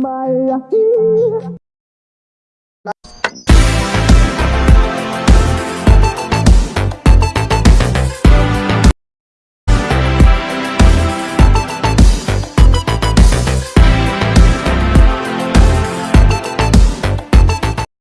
my